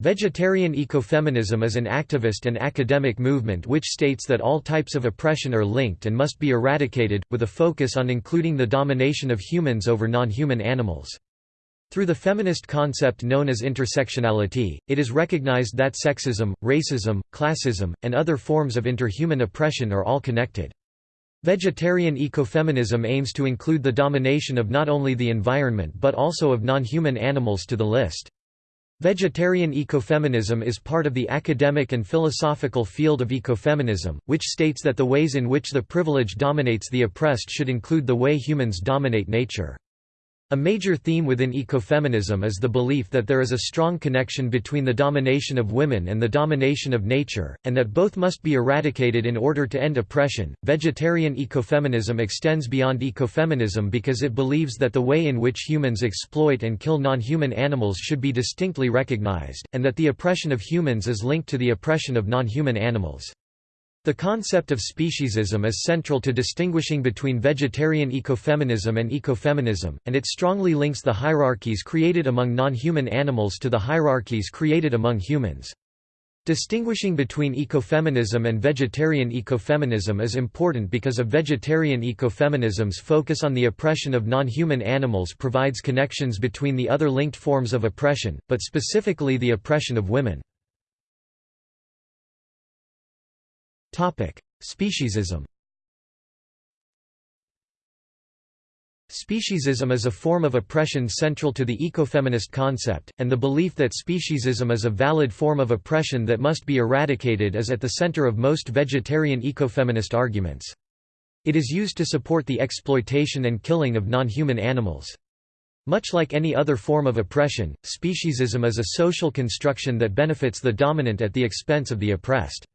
Vegetarian ecofeminism is an activist and academic movement which states that all types of oppression are linked and must be eradicated, with a focus on including the domination of humans over non-human animals. Through the feminist concept known as intersectionality, it is recognized that sexism, racism, classism, and other forms of interhuman oppression are all connected. Vegetarian ecofeminism aims to include the domination of not only the environment but also of non-human animals to the list. Vegetarian ecofeminism is part of the academic and philosophical field of ecofeminism, which states that the ways in which the privileged dominates the oppressed should include the way humans dominate nature. A major theme within ecofeminism is the belief that there is a strong connection between the domination of women and the domination of nature, and that both must be eradicated in order to end oppression. Vegetarian ecofeminism extends beyond ecofeminism because it believes that the way in which humans exploit and kill non human animals should be distinctly recognized, and that the oppression of humans is linked to the oppression of non human animals. The concept of speciesism is central to distinguishing between vegetarian ecofeminism and ecofeminism, and it strongly links the hierarchies created among non-human animals to the hierarchies created among humans. Distinguishing between ecofeminism and vegetarian ecofeminism is important because a vegetarian ecofeminism's focus on the oppression of non-human animals provides connections between the other linked forms of oppression, but specifically the oppression of women. Speciesism Speciesism is a form of oppression central to the ecofeminist concept, and the belief that speciesism is a valid form of oppression that must be eradicated is at the center of most vegetarian ecofeminist arguments. It is used to support the exploitation and killing of non-human animals. Much like any other form of oppression, speciesism is a social construction that benefits the dominant at the expense of the oppressed.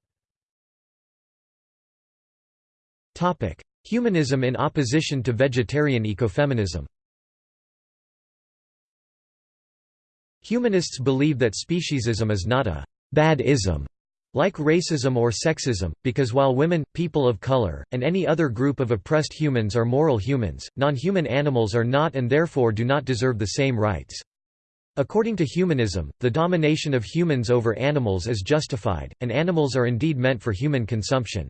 Humanism in opposition to vegetarian ecofeminism Humanists believe that speciesism is not a bad ism like racism or sexism, because while women, people of color, and any other group of oppressed humans are moral humans, non-human animals are not and therefore do not deserve the same rights. According to humanism, the domination of humans over animals is justified, and animals are indeed meant for human consumption.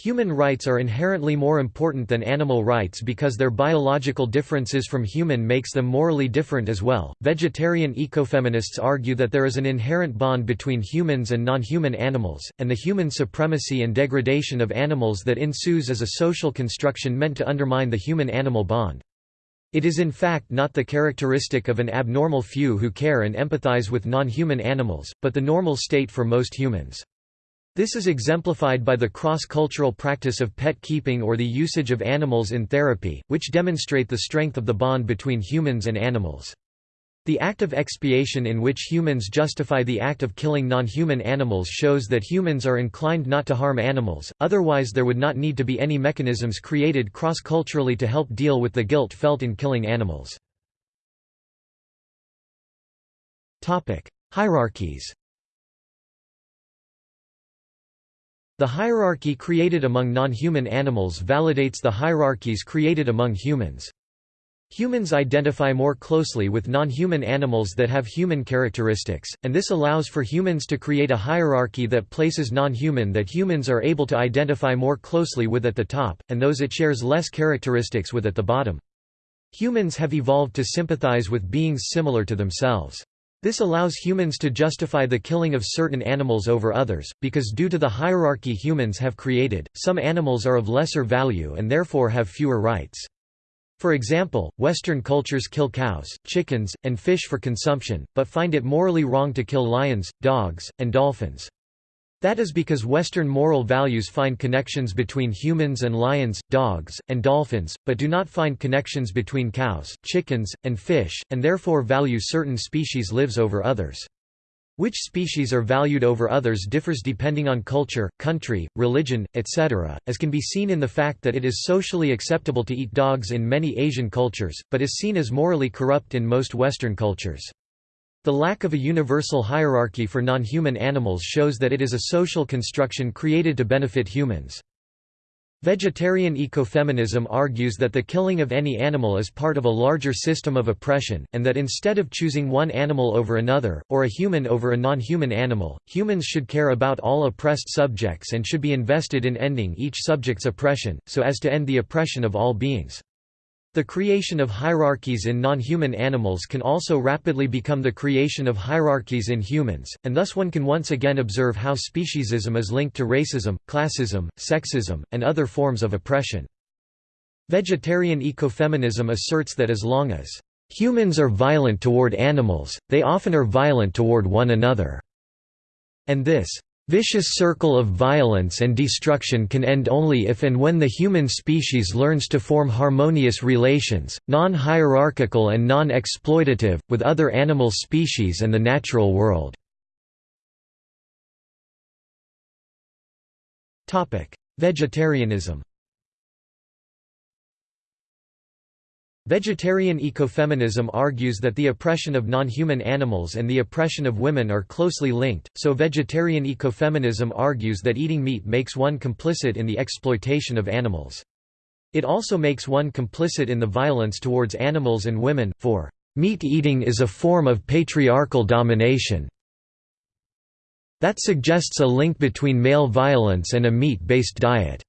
Human rights are inherently more important than animal rights because their biological differences from human makes them morally different as well. Vegetarian ecofeminists argue that there is an inherent bond between humans and non-human animals, and the human supremacy and degradation of animals that ensues is a social construction meant to undermine the human-animal bond. It is in fact not the characteristic of an abnormal few who care and empathize with non-human animals, but the normal state for most humans. This is exemplified by the cross-cultural practice of pet keeping or the usage of animals in therapy, which demonstrate the strength of the bond between humans and animals. The act of expiation in which humans justify the act of killing non-human animals shows that humans are inclined not to harm animals, otherwise there would not need to be any mechanisms created cross-culturally to help deal with the guilt felt in killing animals. Hierarchies The hierarchy created among non-human animals validates the hierarchies created among humans. Humans identify more closely with non-human animals that have human characteristics, and this allows for humans to create a hierarchy that places non-human that humans are able to identify more closely with at the top, and those it shares less characteristics with at the bottom. Humans have evolved to sympathize with beings similar to themselves. This allows humans to justify the killing of certain animals over others, because due to the hierarchy humans have created, some animals are of lesser value and therefore have fewer rights. For example, Western cultures kill cows, chickens, and fish for consumption, but find it morally wrong to kill lions, dogs, and dolphins. That is because Western moral values find connections between humans and lions, dogs, and dolphins, but do not find connections between cows, chickens, and fish, and therefore value certain species lives over others. Which species are valued over others differs depending on culture, country, religion, etc., as can be seen in the fact that it is socially acceptable to eat dogs in many Asian cultures, but is seen as morally corrupt in most Western cultures. The lack of a universal hierarchy for non-human animals shows that it is a social construction created to benefit humans. Vegetarian ecofeminism argues that the killing of any animal is part of a larger system of oppression, and that instead of choosing one animal over another, or a human over a non-human animal, humans should care about all oppressed subjects and should be invested in ending each subject's oppression, so as to end the oppression of all beings. The creation of hierarchies in non-human animals can also rapidly become the creation of hierarchies in humans, and thus one can once again observe how speciesism is linked to racism, classism, sexism, and other forms of oppression. Vegetarian ecofeminism asserts that as long as humans are violent toward animals, they often are violent toward one another, and this Vicious circle of violence and destruction can end only if and when the human species learns to form harmonious relations, non-hierarchical and non-exploitative, with other animal species and the natural world. Vegetarianism Vegetarian ecofeminism argues that the oppression of non-human animals and the oppression of women are closely linked, so vegetarian ecofeminism argues that eating meat makes one complicit in the exploitation of animals. It also makes one complicit in the violence towards animals and women, for meat eating is a form of patriarchal domination that suggests a link between male violence and a meat-based diet.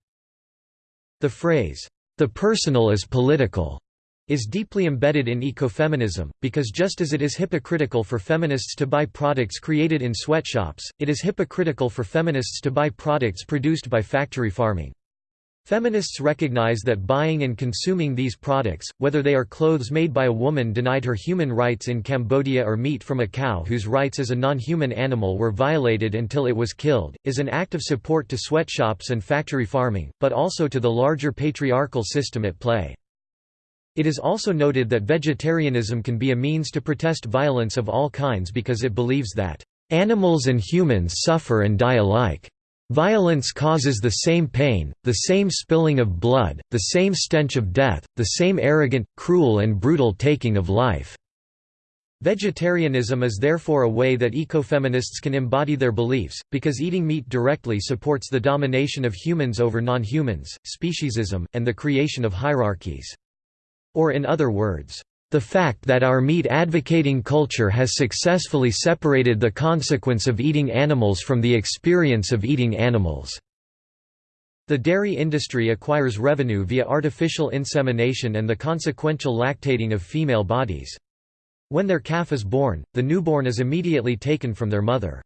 The phrase, the personal is political is deeply embedded in ecofeminism, because just as it is hypocritical for feminists to buy products created in sweatshops, it is hypocritical for feminists to buy products produced by factory farming. Feminists recognize that buying and consuming these products, whether they are clothes made by a woman denied her human rights in Cambodia or meat from a cow whose rights as a non-human animal were violated until it was killed, is an act of support to sweatshops and factory farming, but also to the larger patriarchal system at play. It is also noted that vegetarianism can be a means to protest violence of all kinds because it believes that, "...animals and humans suffer and die alike. Violence causes the same pain, the same spilling of blood, the same stench of death, the same arrogant, cruel and brutal taking of life." Vegetarianism is therefore a way that ecofeminists can embody their beliefs, because eating meat directly supports the domination of humans over non-humans, speciesism, and the creation of hierarchies. Or in other words, the fact that our meat-advocating culture has successfully separated the consequence of eating animals from the experience of eating animals. The dairy industry acquires revenue via artificial insemination and the consequential lactating of female bodies. When their calf is born, the newborn is immediately taken from their mother.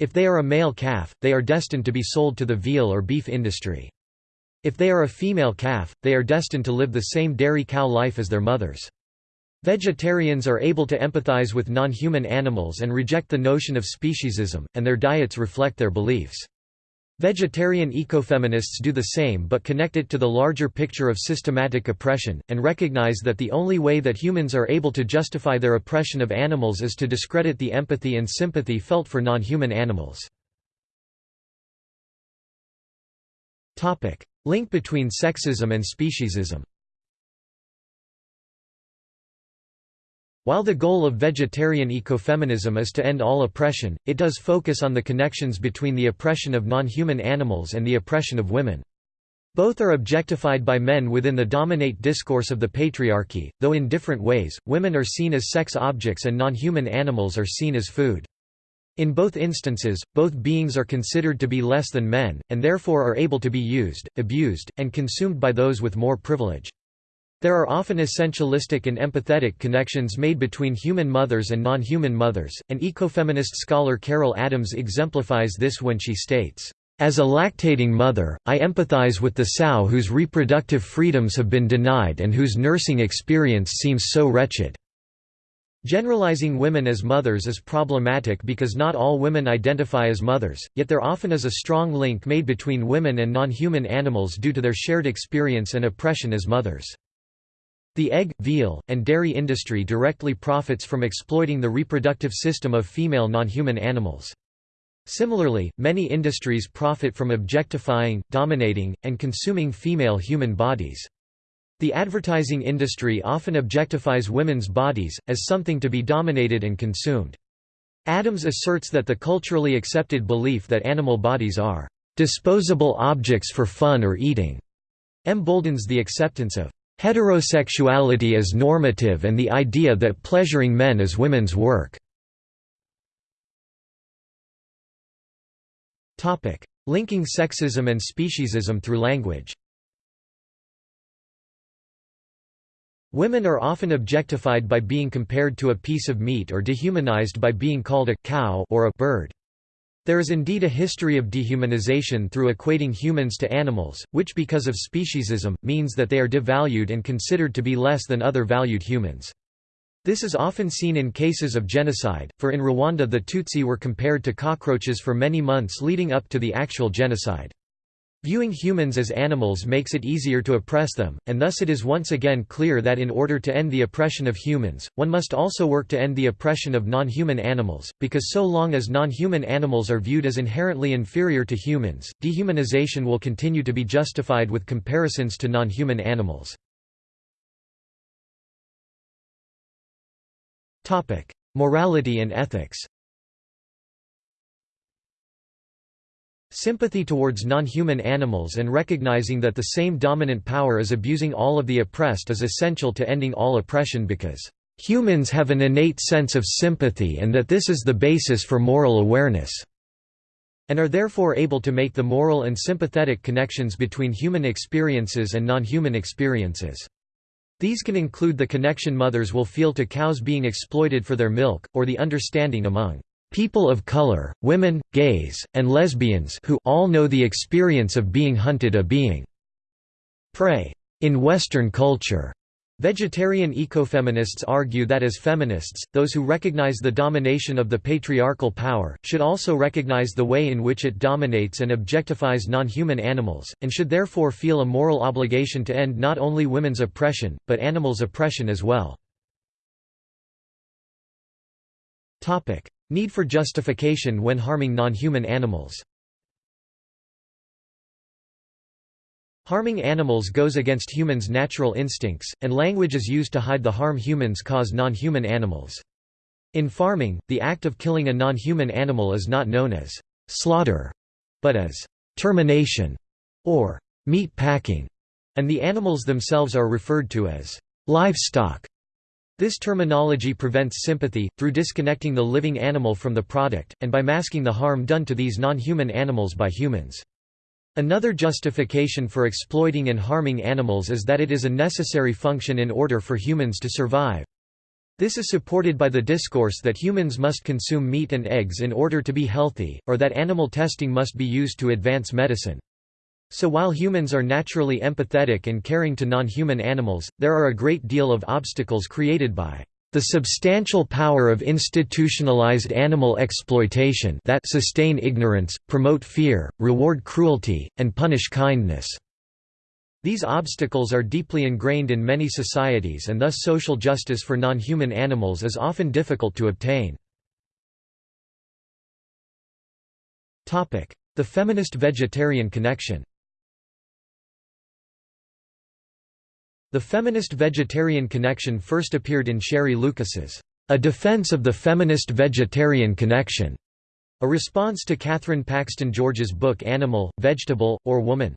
If they are a male calf, they are destined to be sold to the veal or beef industry. If they are a female calf, they are destined to live the same dairy cow life as their mothers. Vegetarians are able to empathize with non-human animals and reject the notion of speciesism, and their diets reflect their beliefs. Vegetarian ecofeminists do the same but connect it to the larger picture of systematic oppression, and recognize that the only way that humans are able to justify their oppression of animals is to discredit the empathy and sympathy felt for non-human animals. Link between sexism and speciesism While the goal of vegetarian ecofeminism is to end all oppression, it does focus on the connections between the oppression of non-human animals and the oppression of women. Both are objectified by men within the dominate discourse of the patriarchy, though in different ways, women are seen as sex objects and non-human animals are seen as food. In both instances, both beings are considered to be less than men, and therefore are able to be used, abused, and consumed by those with more privilege. There are often essentialistic and empathetic connections made between human mothers and non-human mothers, and ecofeminist scholar Carol Adams exemplifies this when she states, "...as a lactating mother, I empathize with the sow whose reproductive freedoms have been denied and whose nursing experience seems so wretched." Generalizing women as mothers is problematic because not all women identify as mothers, yet there often is a strong link made between women and non-human animals due to their shared experience and oppression as mothers. The egg, veal, and dairy industry directly profits from exploiting the reproductive system of female non-human animals. Similarly, many industries profit from objectifying, dominating, and consuming female human bodies. The advertising industry often objectifies women's bodies, as something to be dominated and consumed. Adams asserts that the culturally accepted belief that animal bodies are disposable objects for fun or eating emboldens the acceptance of heterosexuality as normative and the idea that pleasuring men is women's work. Linking sexism and speciesism through language Women are often objectified by being compared to a piece of meat or dehumanized by being called a cow or a bird. There is indeed a history of dehumanization through equating humans to animals, which because of speciesism, means that they are devalued and considered to be less than other valued humans. This is often seen in cases of genocide, for in Rwanda the Tutsi were compared to cockroaches for many months leading up to the actual genocide. Viewing humans as animals makes it easier to oppress them, and thus it is once again clear that in order to end the oppression of humans, one must also work to end the oppression of non-human animals, because so long as non-human animals are viewed as inherently inferior to humans, dehumanization will continue to be justified with comparisons to non-human animals. Morality and ethics Sympathy towards non-human animals and recognizing that the same dominant power is abusing all of the oppressed is essential to ending all oppression because humans have an innate sense of sympathy and that this is the basis for moral awareness and are therefore able to make the moral and sympathetic connections between human experiences and non-human experiences. These can include the connection mothers will feel to cows being exploited for their milk, or the understanding among people of color, women, gays, and lesbians who all know the experience of being hunted a being prey. In Western culture, Vegetarian ecofeminists argue that as feminists, those who recognize the domination of the patriarchal power, should also recognize the way in which it dominates and objectifies non-human animals, and should therefore feel a moral obligation to end not only women's oppression, but animals' oppression as well. Need for justification when harming non-human animals Harming animals goes against humans' natural instincts, and language is used to hide the harm humans cause non-human animals. In farming, the act of killing a non-human animal is not known as slaughter, but as termination or meat packing, and the animals themselves are referred to as livestock. This terminology prevents sympathy, through disconnecting the living animal from the product, and by masking the harm done to these non-human animals by humans. Another justification for exploiting and harming animals is that it is a necessary function in order for humans to survive. This is supported by the discourse that humans must consume meat and eggs in order to be healthy, or that animal testing must be used to advance medicine. So while humans are naturally empathetic and caring to non-human animals, there are a great deal of obstacles created by the substantial power of institutionalized animal exploitation that sustain ignorance, promote fear, reward cruelty, and punish kindness." These obstacles are deeply ingrained in many societies and thus social justice for non-human animals is often difficult to obtain. The feminist-vegetarian connection The feminist vegetarian connection first appeared in Sheri Lucas's A Defense of the Feminist Vegetarian Connection, a response to Kathryn Paxton George's book Animal, Vegetable, or Woman.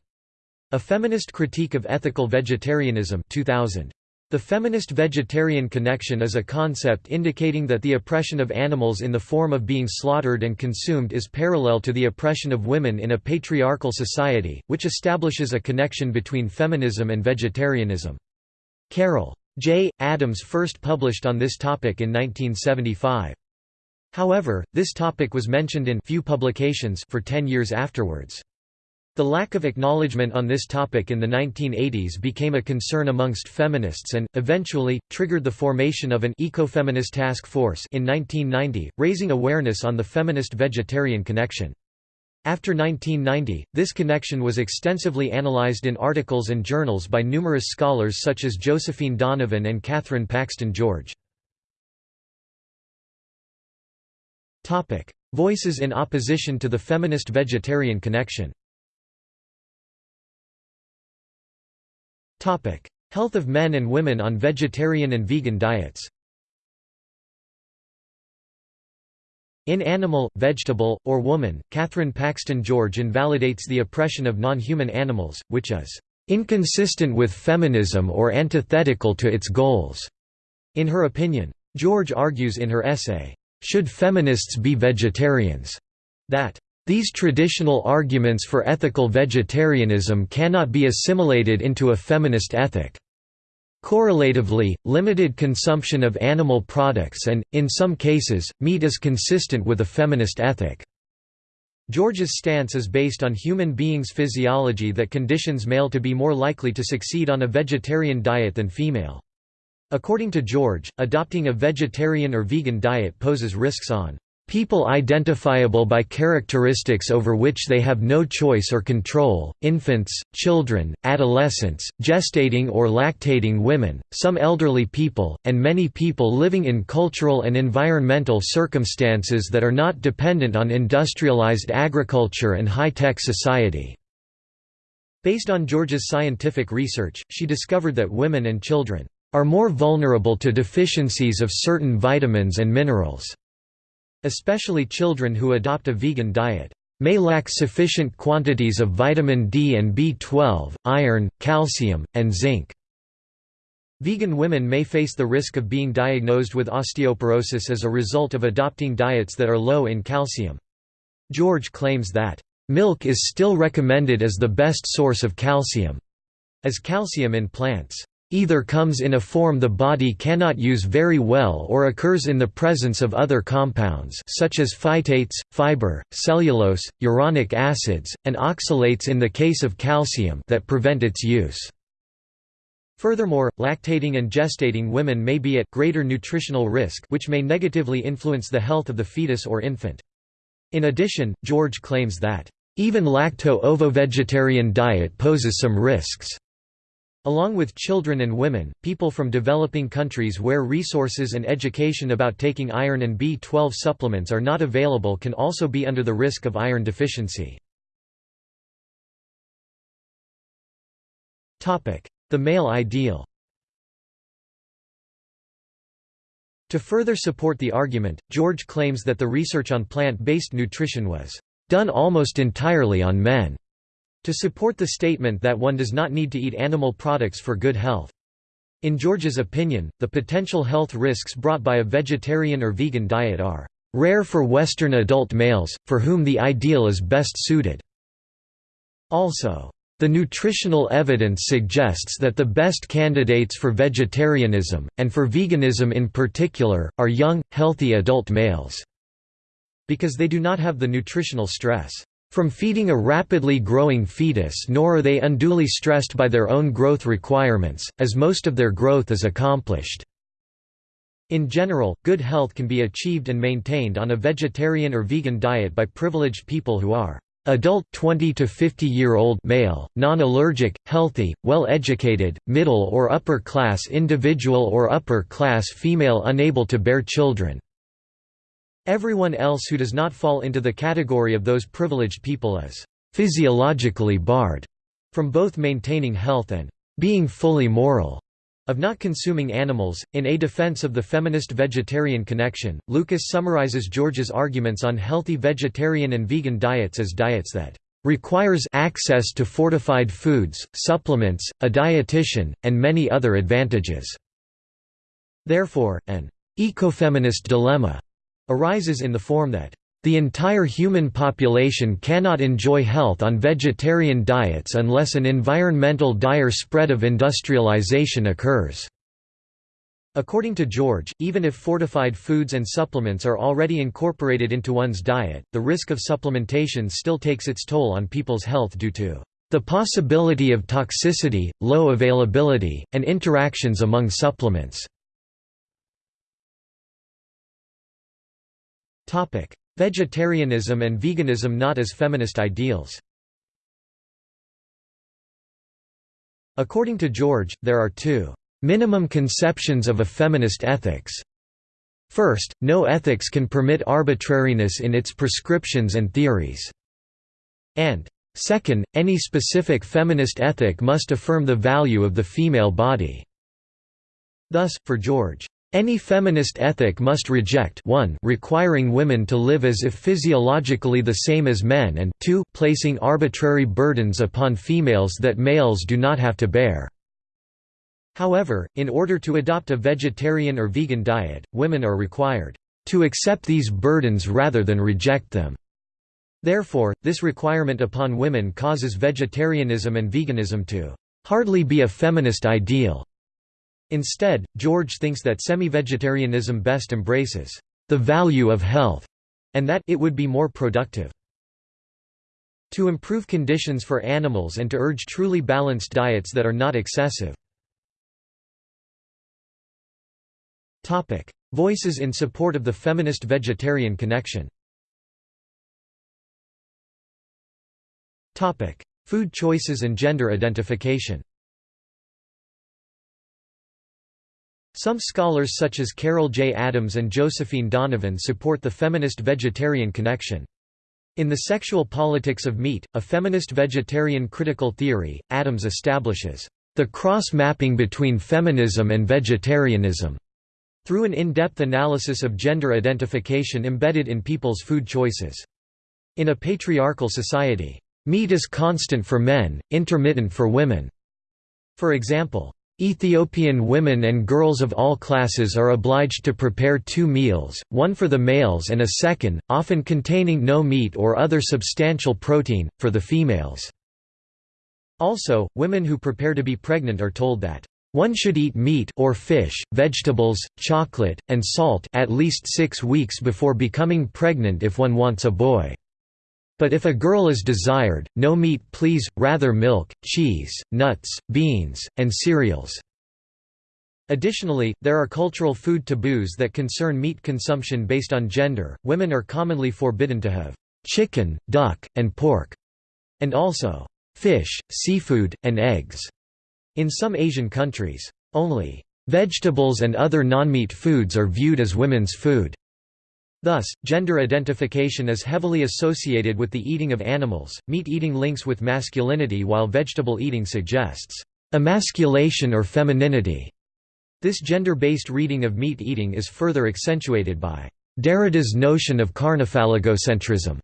A Feminist Critique of Ethical Vegetarianism 2000. The feminist vegetarian connection is a concept indicating that the oppression of animals in the form of being slaughtered and consumed is parallel to the oppression of women in a patriarchal society, which establishes a connection between feminism and vegetarianism. Carol. J. Adams first published on this topic in 1975. However, this topic was mentioned in few publications for ten years afterwards. The lack of acknowledgement on this topic in the 1980s became a concern amongst feminists and, eventually, triggered the formation of an ecofeminist task force in 1990, raising awareness on the feminist-vegetarian connection. After 1990, this connection was extensively analyzed in articles and journals by numerous scholars such as Josephine Donovan and Kathryn Paxton George. Voices in opposition to the feminist-vegetarian connection Health of men and women on vegetarian and vegan diets In Animal, Vegetable, or Woman, Kathryn Paxton George invalidates the oppression of non-human animals, which is inconsistent with feminism or antithetical to its goals. In her opinion, George argues in her essay, Should Feminists Be Vegetarians? that these traditional arguments for ethical vegetarianism cannot be assimilated into a feminist ethic. Correlatively, limited consumption of animal products and, in some cases, meat is consistent with a feminist ethic. George's stance is based on human beings' physiology that conditions male to be more likely to succeed on a vegetarian diet than female. According to George, adopting a vegetarian or vegan diet poses risks on people identifiable by characteristics over which they have no choice or control, infants, children, adolescents, gestating or lactating women, some elderly people, and many people living in cultural and environmental circumstances that are not dependent on industrialized agriculture and high-tech society." Based on George's scientific research, she discovered that women and children are more vulnerable to deficiencies of certain vitamins and minerals. Especially children who adopt a vegan diet may lack sufficient quantities of vitamin D and B12, iron, calcium, and zinc. Vegan women may face the risk of being diagnosed with osteoporosis as a result of adopting diets that are low in calcium. George claims that, "...milk is still recommended as the best source of calcium," as calcium in plants either comes in a form the body cannot use very well or occurs in the presence of other compounds such as phytates, fiber, cellulose, uronic acids, and oxalates in the case of calcium that prevent its use. Furthermore, lactating and gestating women may be at greater nutritional risk which may negatively influence the health of the fetus or infant. In addition, George claims that, "...even lacto-ovo-vegetarian diet poses some risks." Along with children and women, people from developing countries where resources and education about taking iron and B12 supplements are not available can also be under the risk of iron deficiency. The male ideal To further support the argument, George claims that the research on plant-based nutrition was done almost entirely on men to support the statement that one does not need to eat animal products for good health. In George's opinion, the potential health risks brought by a vegetarian or vegan diet are rare for Western adult males, for whom the ideal is best suited. Also, the nutritional evidence suggests that the best candidates for vegetarianism, and for veganism in particular, are young, healthy adult males, because they do not have the nutritional stress from feeding a rapidly growing fetus nor are they unduly stressed by their own growth requirements, as most of their growth is accomplished. In general, good health can be achieved and maintained on a vegetarian or vegan diet by privileged people who are adult 20 to 50 year old male, non-allergic, healthy, well-educated, middle or upper class individual or upper class female unable to bear children. Everyone else who does not fall into the category of those privileged people is physiologically barred from both maintaining health and being fully moral of not consuming animals. In A Defense of the Feminist Vegetarian Connection, Lucas summarizes George's arguments on healthy vegetarian and vegan diets as diets that requires access to fortified foods, supplements, a dietitian, and many other advantages. Therefore, an ecofeminist dilemma arises in the form that the entire human population cannot enjoy health on vegetarian diets unless an environmental dire spread of industrialization occurs. According to George, even if fortified foods and supplements are already incorporated into one's diet, the risk of supplementation still takes its toll on people's health due to the possibility of toxicity, low availability, and interactions among supplements. Topic: Vegetarianism and veganism not as feminist ideals. According to George, there are two minimum conceptions of a feminist ethics. First, no ethics can permit arbitrariness in its prescriptions and theories. And second, any specific feminist ethic must affirm the value of the female body. Thus, for George, Any feminist ethic must reject 1 requiring women to live as if physiologically the same as men and 2 placing arbitrary burdens upon females that males do not have to bear. However, in order to adopt a vegetarian or vegan diet, women are required to accept these burdens rather than reject them. Therefore, this requirement upon women causes vegetarianism and veganism to hardly be a feminist ideal. Instead, George thinks that semi-vegetarianism best embraces the value of health, and that it would be more productive. To improve conditions for animals and to urge truly balanced diets that are not excessive. Voices in support of the feminist vegetarian connection Food choices and gender identification Some scholars such as Carol J. Adams and Josephine Donovan support the feminist vegetarian connection. In The Sexual Politics of Meat, a feminist vegetarian critical theory, Adams establishes, "...the cross-mapping between feminism and vegetarianism." through an in-depth analysis of gender identification embedded in people's food choices. In a patriarchal society, meat is constant for men, intermittent for women. For example, Ethiopian women and girls of all classes are obliged to prepare two meals, one for the males and a second, often containing no meat or other substantial protein, for the females. Also, women who prepare to be pregnant are told that one should eat meat or fish, vegetables, chocolate, and salt at least six weeks before becoming pregnant if one wants a boy. But if a girl is desired, no meat please, rather milk, cheese, nuts, beans, and cereals." Additionally, there are cultural food taboos that concern meat consumption based on gender. Women are commonly forbidden to have chicken, duck, and pork, and also fish, seafood, and eggs. In some Asian countries, only vegetables and other non-meat foods are viewed as women's food. Thus, gender identification is heavily associated with the eating of animals. Meat eating links with masculinity while vegetable eating suggests emasculation or femininity. This gender-based reading of meat eating is further accentuated by Derrida's notion of carnophallogocentrism,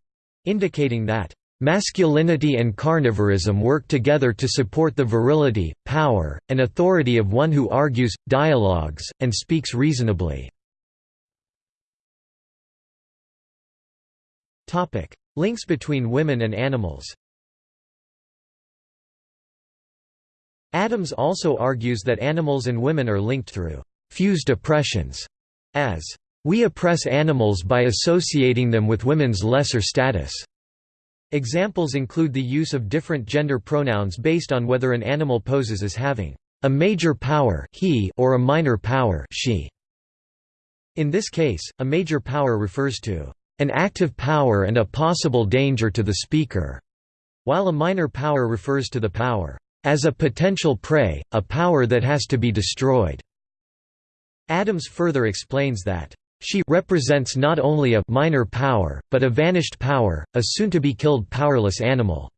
indicating that masculinity and carnivorism work together to support the virility, power, and authority of one who argues, dialogues, and speaks reasonably. Links between women and animals. Adams also argues that animals and women are linked through fused oppressions, as we oppress animals by associating them with women's lesser status. Examples include the use of different gender pronouns based on whether an animal poses as having a major power he or a minor power she. In this case, a major power refers to an active power and a possible danger to the speaker, while a minor power refers to the power as a potential prey, a power that has to be destroyed. Adams further explains that she represents not only a minor power, but a vanished power, a soon-to-be-killed powerless animal.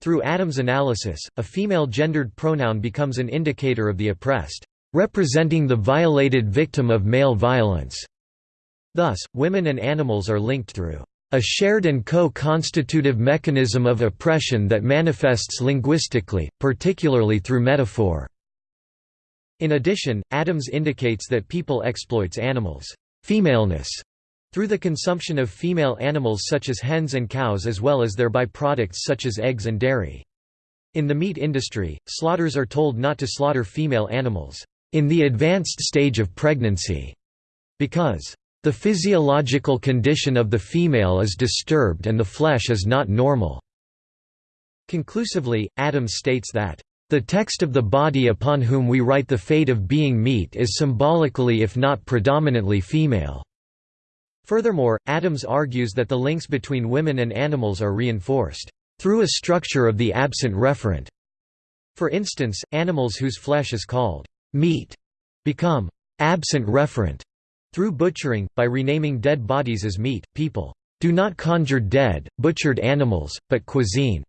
Through Adams' analysis, a female gendered pronoun becomes an indicator of the oppressed, representing the violated victim of male violence. Thus, women and animals are linked through a shared and co-constitutive mechanism of oppression that manifests linguistically, particularly through metaphor. In addition, Adams indicates that people exploits animals' femaleness through the consumption of female animals such as hens and cows as well as their byproducts such as eggs and dairy. In the meat industry, slaughters are told not to slaughter female animals in the advanced stage of pregnancy because the physiological condition of the female is disturbed and the flesh is not normal. Conclusively, Adams states that, "...the text of the body upon whom we write the fate of being meat is symbolically if not predominantly female." Furthermore, Adams argues that the links between women and animals are reinforced, "...through a structure of the absent referent." For instance, animals whose flesh is called meat become absent referent through butchering, by renaming dead bodies as meat, people do not conjure dead, butchered animals, but cuisine.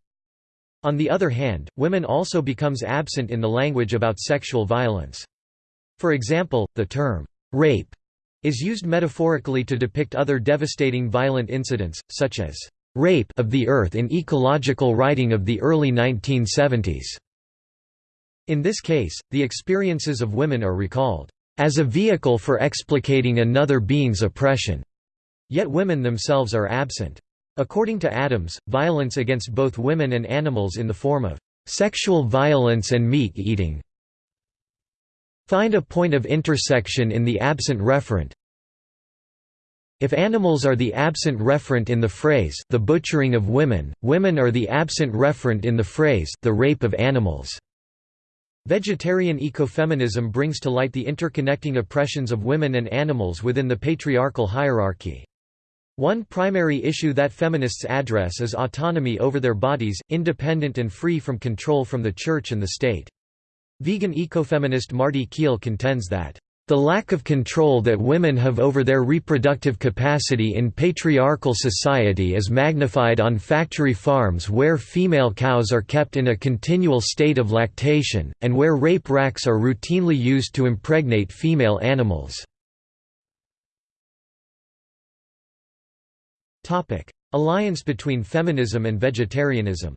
On the other hand, women also becomes absent in the language about sexual violence. For example, the term, rape, is used metaphorically to depict other devastating violent incidents, such as rape of the earth in ecological writing of the early 1970s. In this case, the experiences of women are recalled as a vehicle for explicating another being's oppression. Yet women themselves are absent. According to Adams, violence against both women and animals in the form of sexual violence and meat eating find a point of intersection in the absent referent if animals are the absent referent in the phrase the butchering of women, women are the absent referent in the phrase the rape of animals. Vegetarian ecofeminism brings to light the interconnecting oppressions of women and animals within the patriarchal hierarchy. One primary issue that feminists address is autonomy over their bodies, independent and free from control from the church and the state. Vegan ecofeminist Marti Kheel contends that the lack of control that women have over their reproductive capacity in patriarchal society is magnified on factory farms where female cows are kept in a continual state of lactation, and where rape racks are routinely used to impregnate female animals. Alliance between feminism and vegetarianism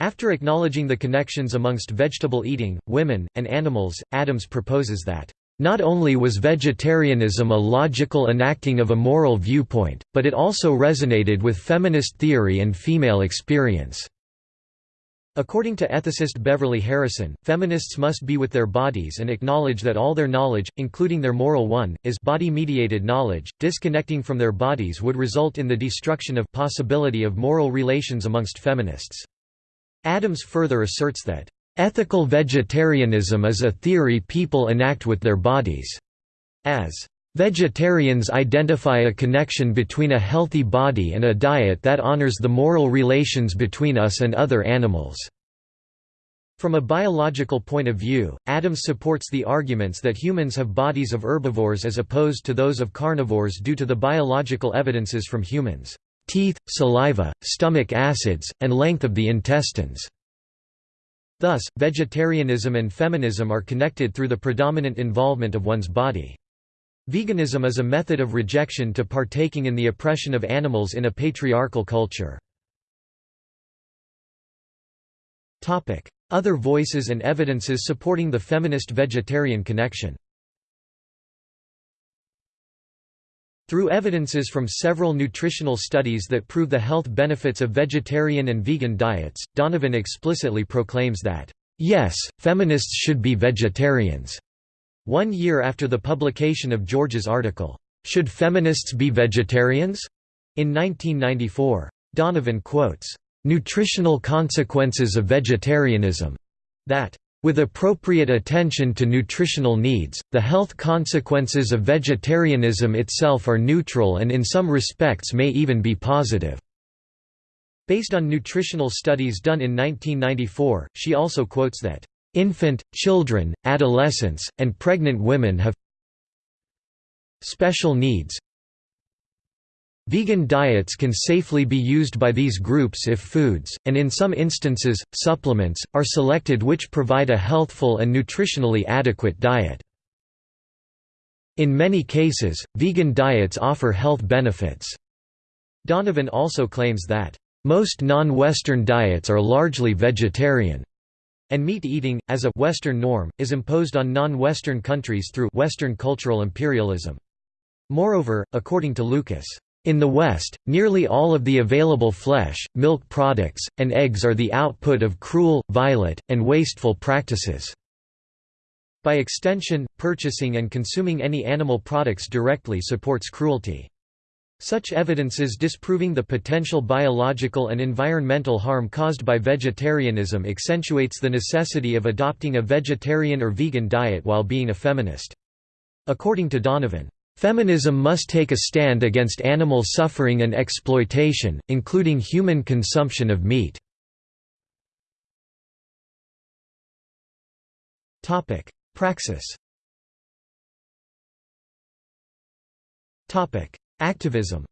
After acknowledging the connections amongst vegetable eating, women, and animals, Adams proposes that, "...not only was vegetarianism a logical enacting of a moral viewpoint, but it also resonated with feminist theory and female experience." According to ethicist Beverly Harrison, feminists must be with their bodies and acknowledge that all their knowledge, including their moral one, is body-mediated knowledge. Disconnecting from their bodies would result in the destruction of possibility of moral relations amongst feminists. Adams further asserts that, "...ethical vegetarianism is a theory people enact with their bodies." As Vegetarians identify a connection between a healthy body and a diet that honors the moral relations between us and other animals. From a biological point of view, Adams supports the arguments that humans have bodies of herbivores as opposed to those of carnivores due to the biological evidences from humans teeth, saliva, stomach acids, and length of the intestines. Thus, vegetarianism and feminism are connected through the predominant involvement of one's body. Veganism is a method of rejection to partaking in the oppression of animals in a patriarchal culture. Other voices and evidences supporting the feminist-vegetarian connection Through evidences from several nutritional studies that prove the health benefits of vegetarian and vegan diets, Donovan explicitly proclaims that, "...yes, feminists should be vegetarians." One year after the publication of George's article, "'Should Feminists Be Vegetarians?' in 1994. Donovan quotes, "'Nutritional Consequences of Vegetarianism' that with appropriate attention to nutritional needs, the health consequences of vegetarianism itself are neutral and in some respects may even be positive." Based on nutritional studies done in 1994, she also quotes that, "...infant, children, adolescents, and pregnant women have special needs, Vegan diets can safely be used by these groups if foods, and in some instances, supplements, are selected which provide a healthful and nutritionally adequate diet. In many cases, vegan diets offer health benefits. Donovan also claims that, "...most non-Western diets are largely vegetarian." and meat eating, as a Western norm, is imposed on non-Western countries through Western cultural imperialism. Moreover, according to Lucas, in the West, nearly all of the available flesh, milk products, and eggs are the output of cruel, violent, and wasteful practices. By extension, purchasing and consuming any animal products directly supports cruelty. Such evidences disproving the potential biological and environmental harm caused by vegetarianism accentuates the necessity of adopting a vegetarian or vegan diet while being a feminist. According to Donovan, Feminism must take a stand against animal suffering and exploitation, including human consumption of meat. Praxis Activism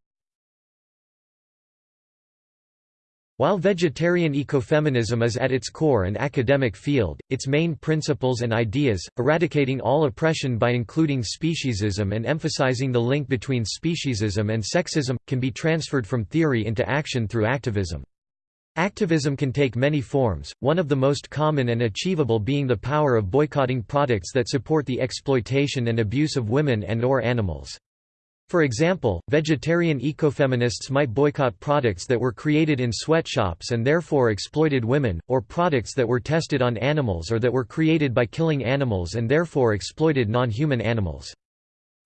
While vegetarian ecofeminism is at its core an academic field, its main principles and ideas, eradicating all oppression by including speciesism and emphasizing the link between speciesism and sexism, can be transferred from theory into action through activism. Activism can take many forms, one of the most common and achievable being the power of boycotting products that support the exploitation and abuse of women and or animals. For example, vegetarian ecofeminists might boycott products that were created in sweatshops and therefore exploited women, or products that were tested on animals or that were created by killing animals and therefore exploited non-human animals.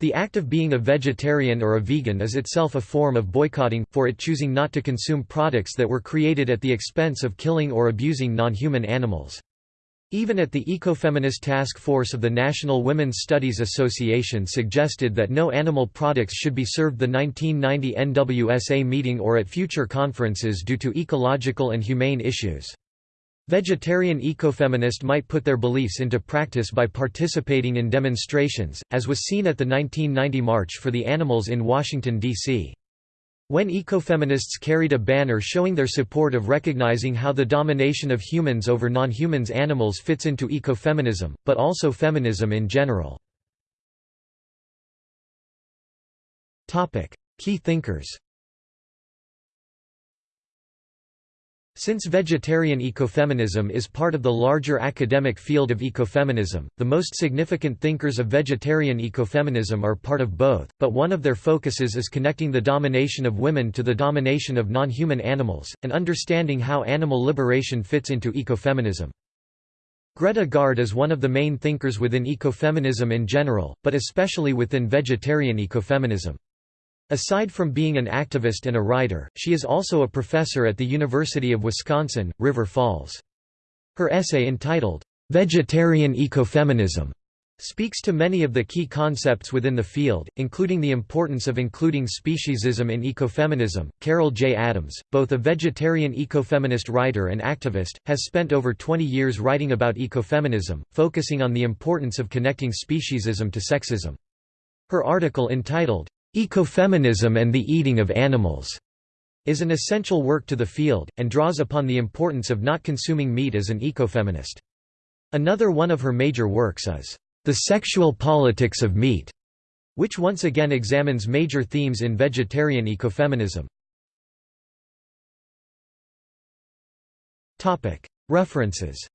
The act of being a vegetarian or a vegan is itself a form of boycotting, for it choosing not to consume products that were created at the expense of killing or abusing non-human animals. Even at the Ecofeminist Task Force of the National Women's Studies Association suggested that no animal products should be served the 1990 NWSA meeting or at future conferences due to ecological and humane issues. Vegetarian ecofeminist might put their beliefs into practice by participating in demonstrations, as was seen at the 1990 March for the Animals in Washington, D.C. When ecofeminists carried a banner showing their support of recognizing how the domination of humans over non-humans animals fits into ecofeminism, but also feminism in general. Key thinkers Since vegetarian ecofeminism is part of the larger academic field of ecofeminism, the most significant thinkers of vegetarian ecofeminism are part of both, but one of their focuses is connecting the domination of women to the domination of non-human animals, and understanding how animal liberation fits into ecofeminism. Greta Gaard is one of the main thinkers within ecofeminism in general, but especially within vegetarian ecofeminism. Aside from being an activist and a writer, she is also a professor at the University of Wisconsin, River Falls. Her essay entitled, "'Vegetarian Ecofeminism' speaks to many of the key concepts within the field, including the importance of including speciesism in ecofeminism. Carol J. Adams, both a vegetarian ecofeminist writer and activist, has spent over 20 years writing about ecofeminism, focusing on the importance of connecting speciesism to sexism. Her article entitled, Ecofeminism and the Eating of Animals is an essential work to the field, and draws upon the importance of not consuming meat as an ecofeminist. Another one of her major works is, The Sexual Politics of Meat, which once again examines major themes in vegetarian ecofeminism. References